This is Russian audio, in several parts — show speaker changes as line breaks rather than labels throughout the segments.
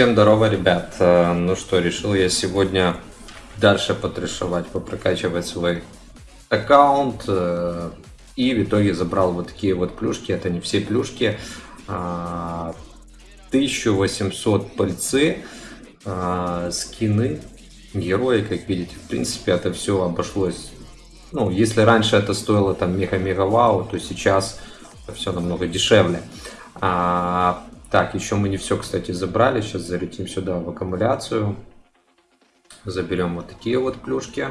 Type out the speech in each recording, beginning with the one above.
Всем здорово, ребят. Э, Ну что, решил я сегодня дальше потрешивать, попрокачивать свой аккаунт. э, И в итоге забрал вот такие вот плюшки. Это не все плюшки. а, 1800 пыльцы, а, скины, герои, как видите. В принципе, это все обошлось. Ну, если раньше это стоило там мега-мега вау, то сейчас все намного дешевле. А, так, еще мы не все, кстати, забрали. Сейчас залетим сюда в аккумуляцию. Заберем вот такие вот плюшки.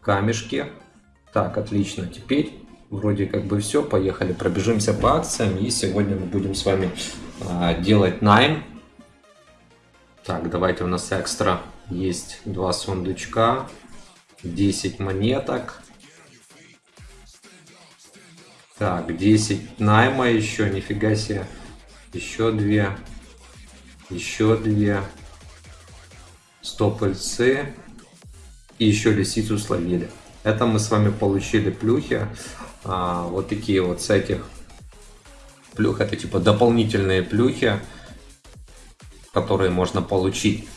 Камешки. Так, отлично. Теперь вроде как бы все. Поехали, пробежимся по акциям. И сегодня мы будем с вами а, делать найм. Так, давайте у нас экстра есть два сундучка. 10 монеток. Так, 10 найма еще, нифига себе. Еще две. Еще две. 100 пыльцы. И еще лисицу словили. Это мы с вами получили плюхи. А, вот такие вот с этих плюх. Это типа дополнительные плюхи, которые можно получить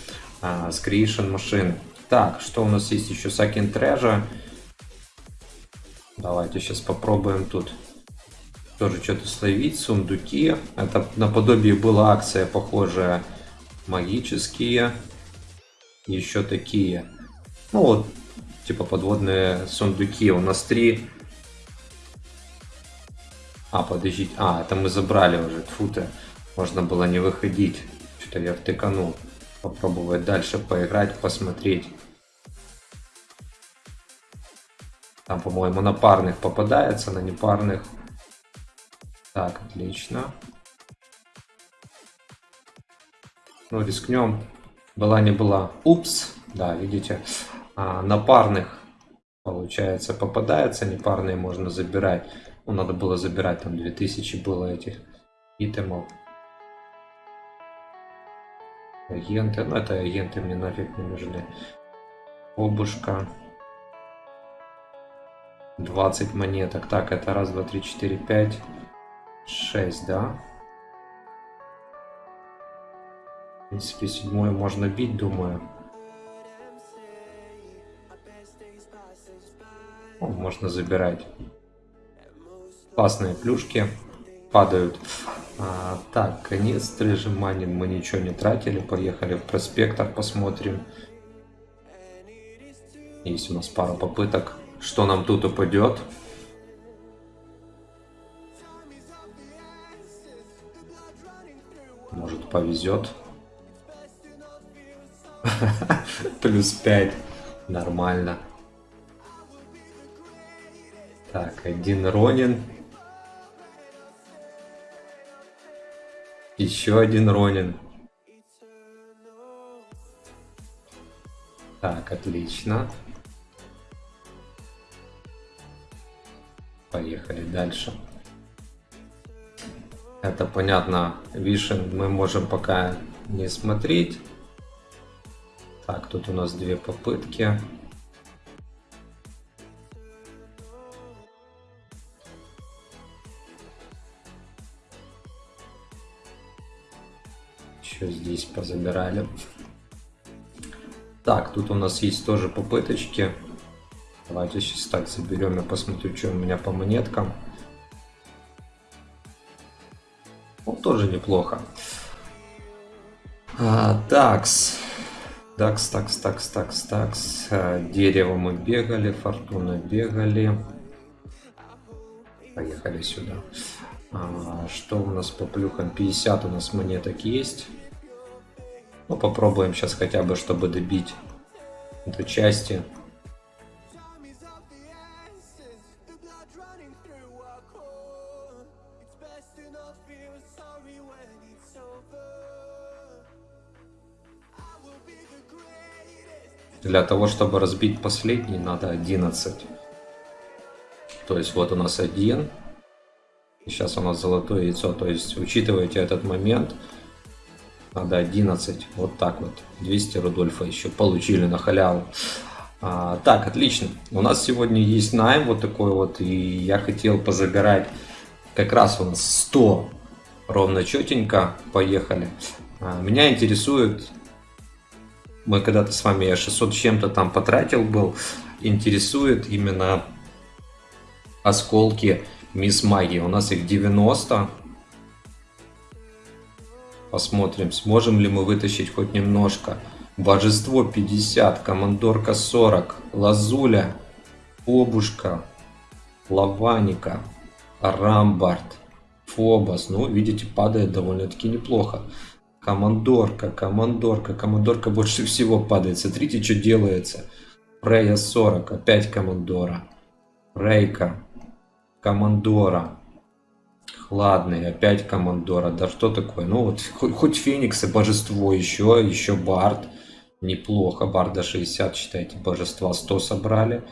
а, с Creation машины. Так, что у нас есть еще? Сакин Трежа. Давайте сейчас попробуем тут тоже что-то словить. Сундуки. Это наподобие была акция похожая. Магические. Еще такие. Ну вот, типа подводные сундуки. У нас три. А, подождите. А, это мы забрали уже. Тьфу-то. Можно было не выходить. Что-то я втыканул. Попробовать дальше поиграть, посмотреть. Там, по-моему, на парных попадается, на непарных. Так, отлично. Ну, рискнем. Была не была. Упс. Да, видите. А, на парных, получается, попадается. Непарные можно забирать. Ну, надо было забирать. Там 2000 было этих итемов. Агенты. Ну, это агенты мне нафиг не нужны. Обушка. 20 монеток. Так, это раз, два, три, четыре, пять, шесть, да? В принципе, седьмое можно бить, думаю. О, можно забирать. Классные плюшки падают. А, так, конец стрижеманин. Мы ничего не тратили. Поехали в проспектор, посмотрим. Есть у нас пара попыток. Что нам тут упадет? Может повезет. Плюс 5. Нормально. Так, один Ронин. Еще один Ронин. Так, отлично. Поехали дальше. Это понятно, вишен мы можем пока не смотреть. Так, тут у нас две попытки. Еще здесь позабирали. Так, тут у нас есть тоже попыточки. Давайте сейчас так заберем и посмотрю, что у меня по монеткам. Тоже неплохо. А, такс. Такс, такс, такс, такс, такс. А, дерево мы бегали, фортуна бегали. Поехали сюда. А, что у нас по плюхам? 50 у нас монеток есть. Ну, попробуем сейчас хотя бы, чтобы добить эту части. Для того, чтобы разбить последний, надо 11. То есть вот у нас один. Сейчас у нас золотое яйцо. То есть учитывайте этот момент. Надо 11. Вот так вот. 200 Рудольфа еще получили на халяву. А, так, отлично. У нас сегодня есть найм вот такой вот. И я хотел позабирать как раз у нас 100 ровно четенько. Поехали. А, меня интересует, мы когда-то с вами, я 600 чем-то там потратил был, интересует именно осколки Мисс Магии. У нас их 90. Посмотрим, сможем ли мы вытащить хоть немножко. Божество 50, Командорка 40, Лазуля, Обушка, Лаваника, Рамбард, Фобос. Ну, видите, падает довольно-таки неплохо. Командорка, командорка, командорка больше всего падает. Смотрите, что делается. Прея 40, опять командора. Рейка, командора. Хладный, опять командора. Да что такое? Ну вот, хоть, хоть Феникс и божество еще, еще Бард. Неплохо. Барда 60, считайте, божества 100 собрали.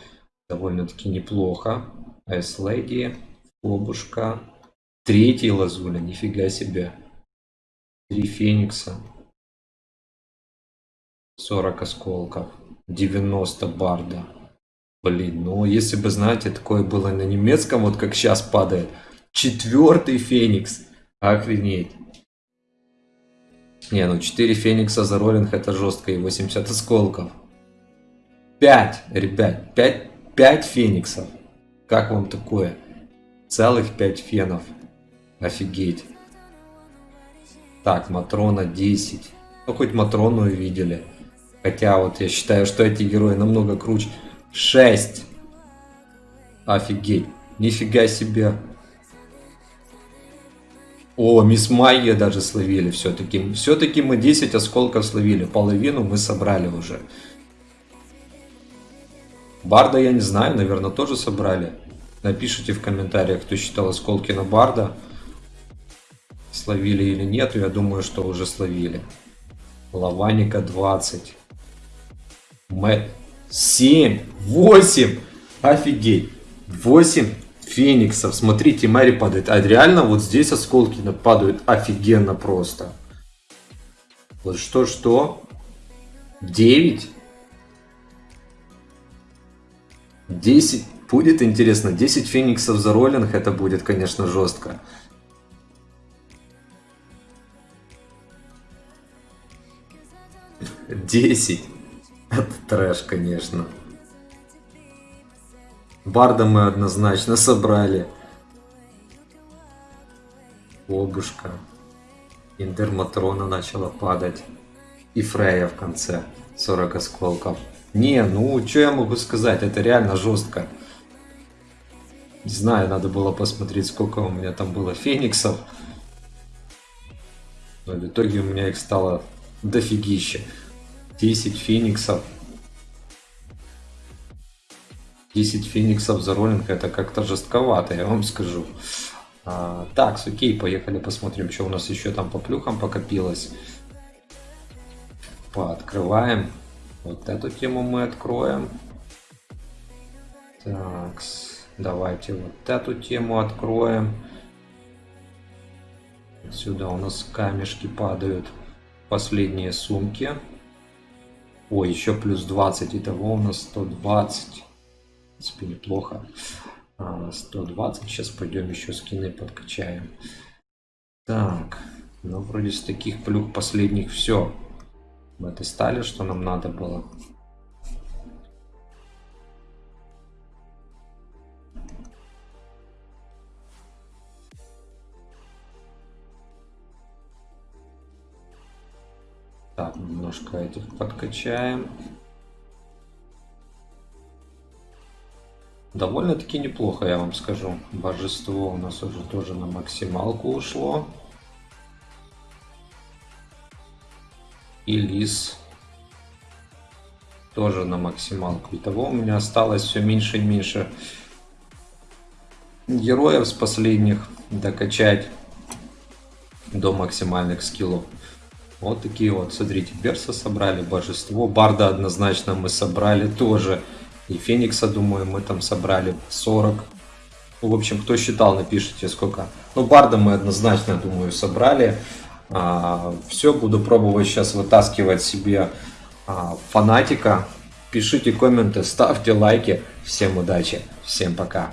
Довольно-таки неплохо. Айследи, Обушка. Третий лазуля, нифига себе. Три феникса. 40 осколков. 90 барда. Блин, ну если бы, знаете, такое было на немецком, вот как сейчас падает. Четвертый феникс. Охренеть. Не, ну 4 феникса за роллинг это жестко и 80 осколков. 5, ребят, 5, 5 фениксов. Как вам такое? Целых 5 фенов. Офигеть. Так, Матрона 10. Ну, хоть Матрону увидели. Хотя вот я считаю, что эти герои намного круче. 6. Офигеть. Нифига себе. О, Мисс Майя даже словили все-таки. Все-таки мы 10 осколков словили. Половину мы собрали уже. Барда я не знаю, наверное, тоже собрали. Напишите в комментариях, кто считал осколки на Барда словили или нет, я думаю, что уже словили. Лаваника 20. Мэтт 7, 8, офигеть, 8 фениксов. Смотрите, Мэри падает. А реально вот здесь осколки падают офигенно просто. Вот что-что? 9? 10. Будет интересно. 10 фениксов за роллинг. Это будет, конечно, жестко. 10. Это трэш, конечно. Барда мы однозначно собрали. Обушка. Индерматрона начала падать. И Фрея в конце. 40 осколков. Не, ну, что я могу сказать? Это реально жестко. Не знаю, надо было посмотреть, сколько у меня там было фениксов. Но в итоге у меня их стало дофигища. 10 фениксов. 10 фениксов за роллинг это как-то жестковато, я вам скажу. А, так, окей, поехали посмотрим, что у нас еще там по плюхам покопилось. Пооткрываем. Вот эту тему мы откроем. Так, давайте вот эту тему откроем. Сюда у нас камешки падают. Последние сумки. Ой, еще плюс 20. Итого у нас 120. В принципе, неплохо. 120. А, Сейчас пойдем еще скины подкачаем. Так. Ну, вроде с таких плюх последних все. В этой стали, что нам надо было. Так, немножко этих подкачаем. Довольно-таки неплохо, я вам скажу. Божество у нас уже тоже на максималку ушло. И лис тоже на максималку. Итого у меня осталось все меньше и меньше героев с последних докачать до максимальных скиллов. Вот такие вот, смотрите, Берса собрали, Божество, Барда однозначно мы собрали тоже. И Феникса, думаю, мы там собрали 40. Ну, в общем, кто считал, напишите сколько. Ну, Барда мы однозначно, думаю, собрали. А, все, буду пробовать сейчас вытаскивать себе а, фанатика. Пишите комменты, ставьте лайки. Всем удачи, всем пока.